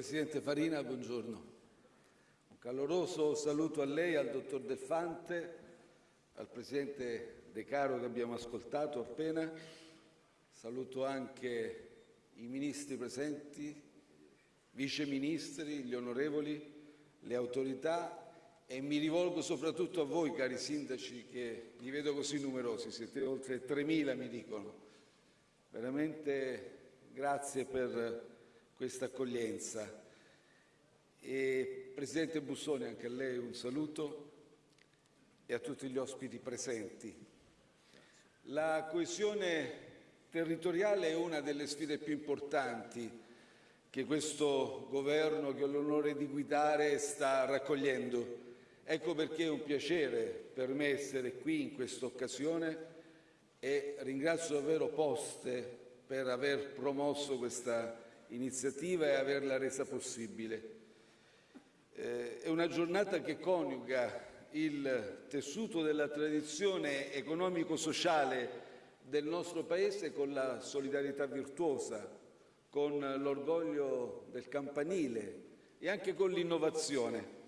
Presidente Farina, buongiorno. Un caloroso saluto a lei, al dottor Del Fante, al Presidente De Caro che abbiamo ascoltato appena. Saluto anche i ministri presenti, vice ministri, gli onorevoli, le autorità e mi rivolgo soprattutto a voi, cari sindaci, che li vedo così numerosi, siete oltre 3.000 mi dicono. Veramente grazie per questa accoglienza. E, Presidente Bussoni, anche a lei un saluto e a tutti gli ospiti presenti. La coesione territoriale è una delle sfide più importanti che questo governo che ho l'onore di guidare sta raccogliendo. Ecco perché è un piacere per me essere qui in questa occasione e ringrazio davvero Poste per aver promosso questa iniziativa e averla resa possibile. Eh, è una giornata che coniuga il tessuto della tradizione economico-sociale del nostro Paese con la solidarietà virtuosa, con l'orgoglio del campanile e anche con l'innovazione.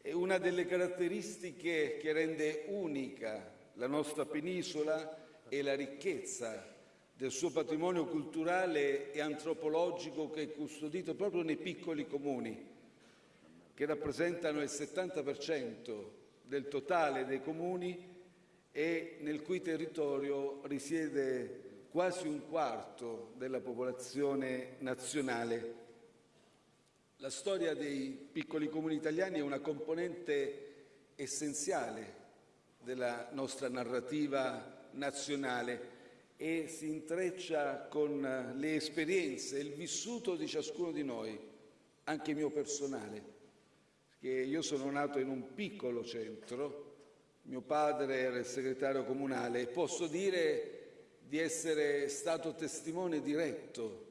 È una delle caratteristiche che rende unica la nostra penisola e la ricchezza del suo patrimonio culturale e antropologico che è custodito proprio nei piccoli comuni, che rappresentano il 70% del totale dei comuni e nel cui territorio risiede quasi un quarto della popolazione nazionale. La storia dei piccoli comuni italiani è una componente essenziale della nostra narrativa nazionale e si intreccia con le esperienze, il vissuto di ciascuno di noi, anche mio personale, perché io sono nato in un piccolo centro, mio padre era il segretario comunale e posso dire di essere stato testimone diretto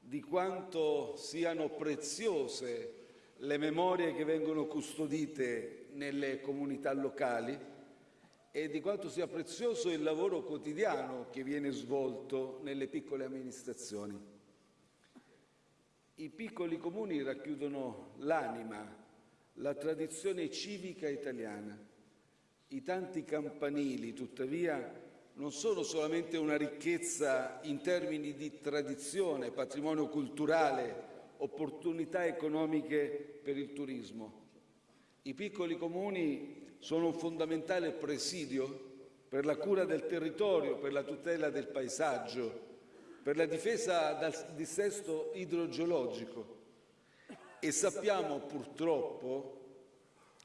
di quanto siano preziose le memorie che vengono custodite nelle comunità locali e di quanto sia prezioso il lavoro quotidiano che viene svolto nelle piccole amministrazioni. I piccoli comuni racchiudono l'anima, la tradizione civica italiana i tanti campanili, tuttavia, non sono solamente una ricchezza in termini di tradizione, patrimonio culturale, opportunità economiche per il turismo. I piccoli comuni sono un fondamentale presidio per la cura del territorio, per la tutela del paesaggio, per la difesa dal dissesto idrogeologico e sappiamo purtroppo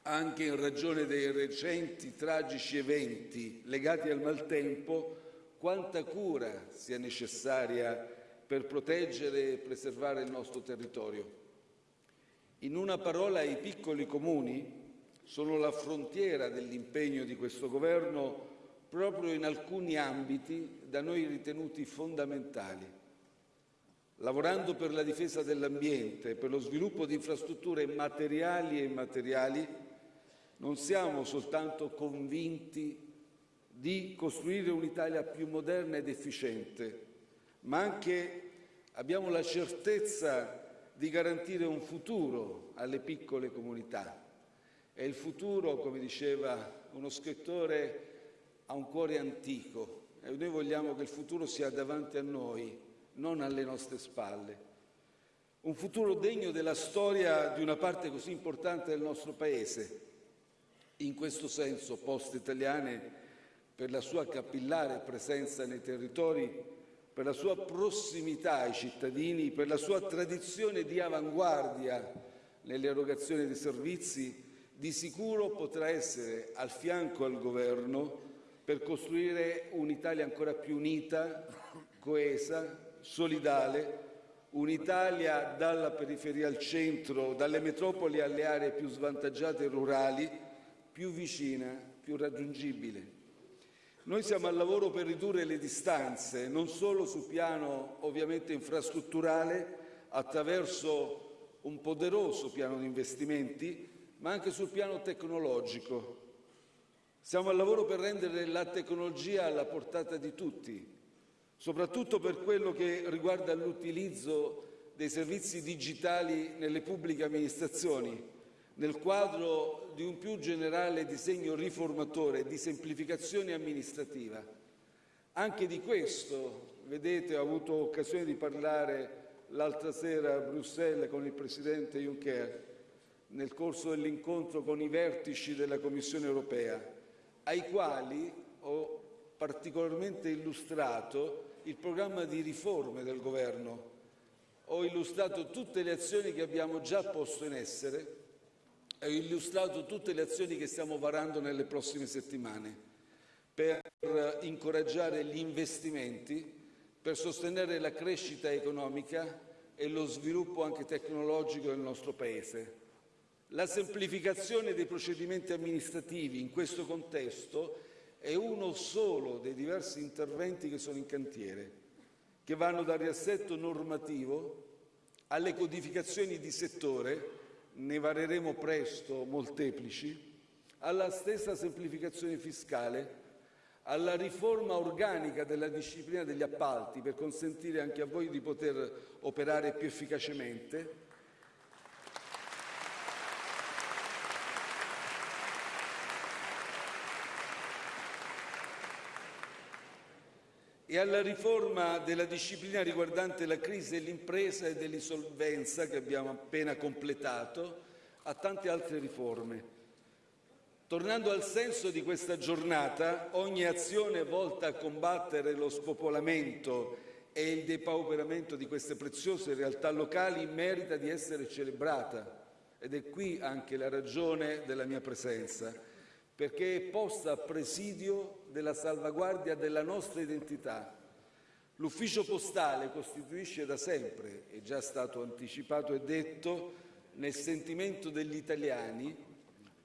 anche in ragione dei recenti tragici eventi legati al maltempo, quanta cura sia necessaria per proteggere e preservare il nostro territorio. In una parola, i piccoli comuni sono la frontiera dell'impegno di questo Governo proprio in alcuni ambiti da noi ritenuti fondamentali. Lavorando per la difesa dell'ambiente, per lo sviluppo di infrastrutture materiali e immateriali, non siamo soltanto convinti di costruire un'Italia più moderna ed efficiente, ma anche abbiamo la certezza di garantire un futuro alle piccole comunità. E il futuro, come diceva uno scrittore, ha un cuore antico e noi vogliamo che il futuro sia davanti a noi, non alle nostre spalle. Un futuro degno della storia di una parte così importante del nostro Paese, in questo senso Poste Italiane, per la sua capillare presenza nei territori, per la sua prossimità ai cittadini, per la sua tradizione di avanguardia nell'erogazione dei servizi, di sicuro potrà essere al fianco al Governo per costruire un'Italia ancora più unita, coesa, solidale, un'Italia dalla periferia al centro, dalle metropoli alle aree più svantaggiate e rurali, più vicina, più raggiungibile. Noi siamo al lavoro per ridurre le distanze, non solo sul piano ovviamente infrastrutturale, attraverso un poderoso piano di investimenti, ma anche sul piano tecnologico. Siamo al lavoro per rendere la tecnologia alla portata di tutti, soprattutto per quello che riguarda l'utilizzo dei servizi digitali nelle pubbliche amministrazioni, nel quadro di un più generale disegno riformatore di semplificazione amministrativa. Anche di questo, vedete, ho avuto occasione di parlare l'altra sera a Bruxelles con il Presidente Juncker nel corso dell'incontro con i vertici della Commissione europea, ai quali ho particolarmente illustrato il programma di riforme del Governo. Ho illustrato tutte le azioni che abbiamo già posto in essere e ho illustrato tutte le azioni che stiamo varando nelle prossime settimane per incoraggiare gli investimenti, per sostenere la crescita economica e lo sviluppo anche tecnologico del nostro Paese. La semplificazione dei procedimenti amministrativi in questo contesto è uno solo dei diversi interventi che sono in cantiere, che vanno dal riassetto normativo alle codificazioni di settore, ne vareremo presto molteplici, alla stessa semplificazione fiscale, alla riforma organica della disciplina degli appalti per consentire anche a voi di poter operare più efficacemente, e alla riforma della disciplina riguardante la crisi dell'impresa e dell'insolvenza che abbiamo appena completato, a tante altre riforme. Tornando al senso di questa giornata, ogni azione volta a combattere lo spopolamento e il depauperamento di queste preziose realtà locali merita di essere celebrata ed è qui anche la ragione della mia presenza perché è posta a presidio della salvaguardia della nostra identità. L'ufficio postale costituisce da sempre, è già stato anticipato e detto, nel sentimento degli italiani,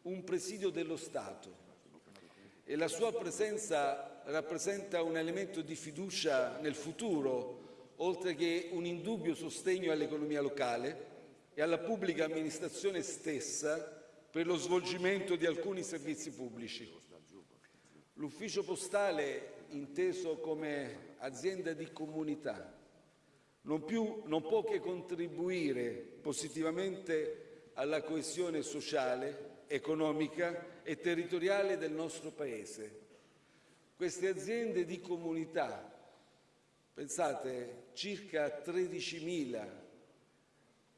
un presidio dello Stato e la sua presenza rappresenta un elemento di fiducia nel futuro, oltre che un indubbio sostegno all'economia locale e alla pubblica amministrazione stessa per lo svolgimento di alcuni servizi pubblici. L'ufficio postale, inteso come azienda di comunità, non, più, non può che contribuire positivamente alla coesione sociale, economica e territoriale del nostro Paese. Queste aziende di comunità, pensate, circa 13.000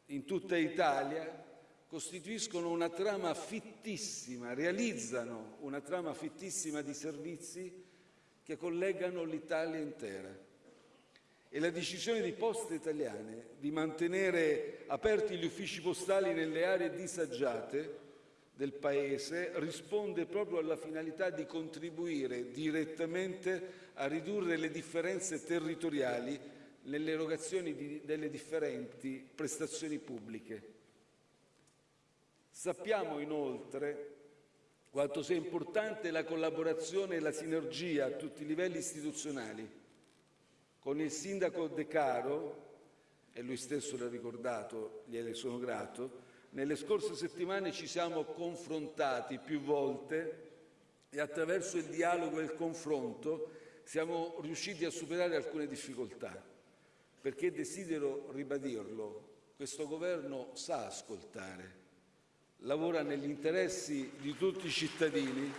in tutta Italia, costituiscono una trama fittissima, realizzano una trama fittissima di servizi che collegano l'Italia intera. E la decisione di Poste Italiane di mantenere aperti gli uffici postali nelle aree disagiate del Paese risponde proprio alla finalità di contribuire direttamente a ridurre le differenze territoriali nell'erogazione delle differenti prestazioni pubbliche. Sappiamo inoltre quanto sia importante la collaborazione e la sinergia a tutti i livelli istituzionali. Con il sindaco De Caro, e lui stesso l'ha ricordato, gliene sono grato, nelle scorse settimane ci siamo confrontati più volte e attraverso il dialogo e il confronto siamo riusciti a superare alcune difficoltà, perché desidero ribadirlo, questo governo sa ascoltare lavora negli interessi di tutti i cittadini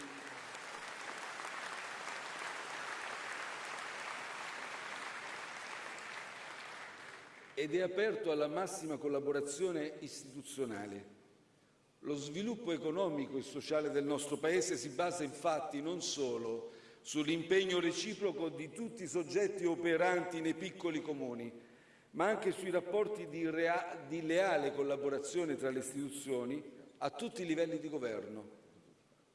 ed è aperto alla massima collaborazione istituzionale. Lo sviluppo economico e sociale del nostro Paese si basa infatti non solo sull'impegno reciproco di tutti i soggetti operanti nei piccoli comuni, ma anche sui rapporti di, di leale collaborazione tra le istituzioni a tutti i livelli di governo,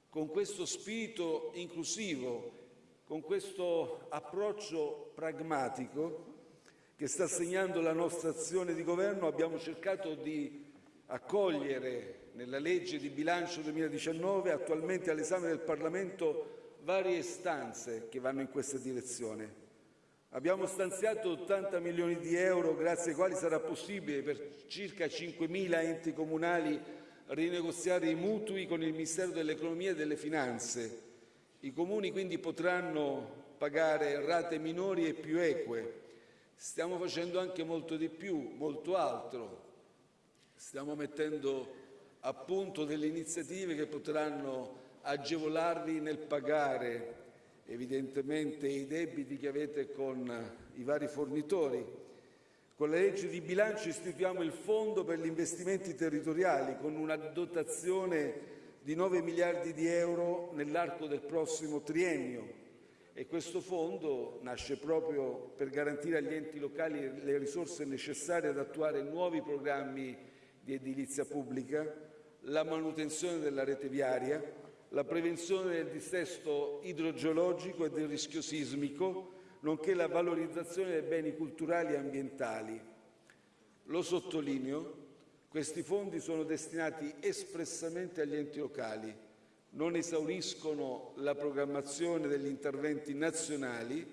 con questo spirito inclusivo, con questo approccio pragmatico che sta segnando la nostra azione di governo, abbiamo cercato di accogliere nella legge di bilancio 2019, attualmente all'esame del Parlamento, varie istanze che vanno in questa direzione. Abbiamo stanziato 80 milioni di euro grazie ai quali sarà possibile per circa 5.000 enti comunali rinegoziare i mutui con il Ministero dell'Economia e delle Finanze. I comuni quindi potranno pagare rate minori e più eque. Stiamo facendo anche molto di più, molto altro. Stiamo mettendo a punto delle iniziative che potranno agevolarvi nel pagare evidentemente i debiti che avete con i vari fornitori. Con la legge di bilancio istituiamo il Fondo per gli investimenti territoriali con una dotazione di 9 miliardi di euro nell'arco del prossimo triennio. E questo fondo nasce proprio per garantire agli enti locali le risorse necessarie ad attuare nuovi programmi di edilizia pubblica, la manutenzione della rete viaria, la prevenzione del dissesto idrogeologico e del rischio sismico, nonché la valorizzazione dei beni culturali e ambientali. Lo sottolineo, questi fondi sono destinati espressamente agli enti locali, non esauriscono la programmazione degli interventi nazionali,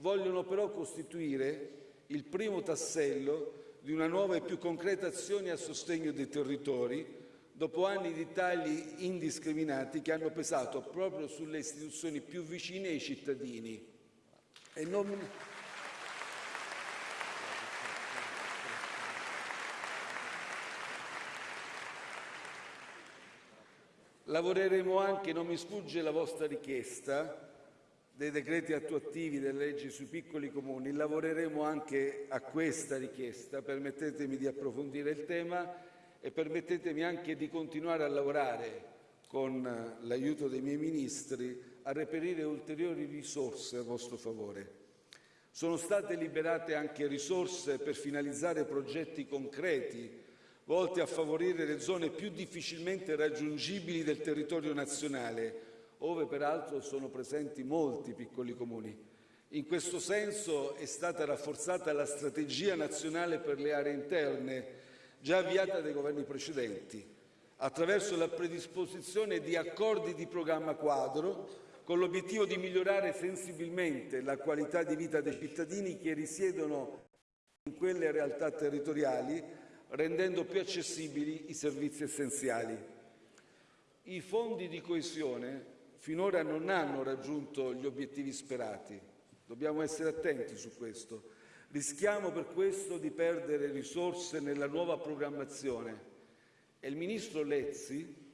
vogliono però costituire il primo tassello di una nuova e più concreta azione a sostegno dei territori, dopo anni di tagli indiscriminati che hanno pesato proprio sulle istituzioni più vicine ai cittadini. E non... Lavoreremo anche, non mi sfugge la vostra richiesta, dei decreti attuativi delle leggi sui piccoli comuni, lavoreremo anche a questa richiesta, permettetemi di approfondire il tema e permettetemi anche di continuare a lavorare con l'aiuto dei miei ministri a reperire ulteriori risorse a vostro favore. Sono state liberate anche risorse per finalizzare progetti concreti volti a favorire le zone più difficilmente raggiungibili del territorio nazionale, ove peraltro sono presenti molti piccoli comuni. In questo senso è stata rafforzata la strategia nazionale per le aree interne, già avviata dai governi precedenti, attraverso la predisposizione di accordi di programma quadro con l'obiettivo di migliorare sensibilmente la qualità di vita dei cittadini che risiedono in quelle realtà territoriali rendendo più accessibili i servizi essenziali. I fondi di coesione finora non hanno raggiunto gli obiettivi sperati. Dobbiamo essere attenti su questo. Rischiamo per questo di perdere risorse nella nuova programmazione. E il Ministro Lezzi,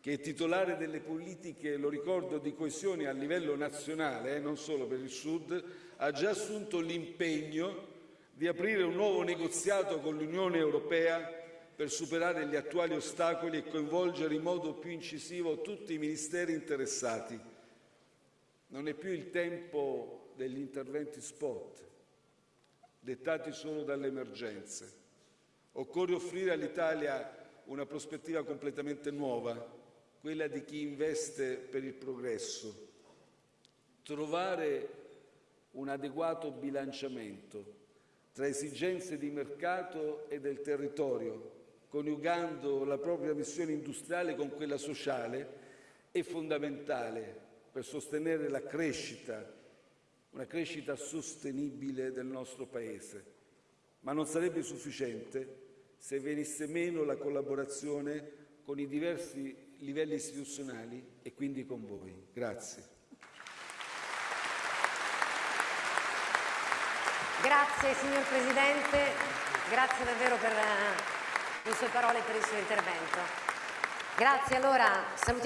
che è titolare delle politiche, lo ricordo, di coesione a livello nazionale, eh, non solo per il Sud, ha già assunto l'impegno di aprire un nuovo negoziato con l'Unione Europea per superare gli attuali ostacoli e coinvolgere in modo più incisivo tutti i ministeri interessati. Non è più il tempo degli interventi spot, dettati solo dalle emergenze. Occorre offrire all'Italia una prospettiva completamente nuova, quella di chi investe per il progresso. Trovare un adeguato bilanciamento tra esigenze di mercato e del territorio, coniugando la propria missione industriale con quella sociale, è fondamentale per sostenere la crescita, una crescita sostenibile del nostro Paese. Ma non sarebbe sufficiente se venisse meno la collaborazione con i diversi livelli istituzionali e quindi con voi. Grazie. Grazie signor Presidente, grazie davvero per le sue parole e per il suo intervento. Grazie, allora salutiamo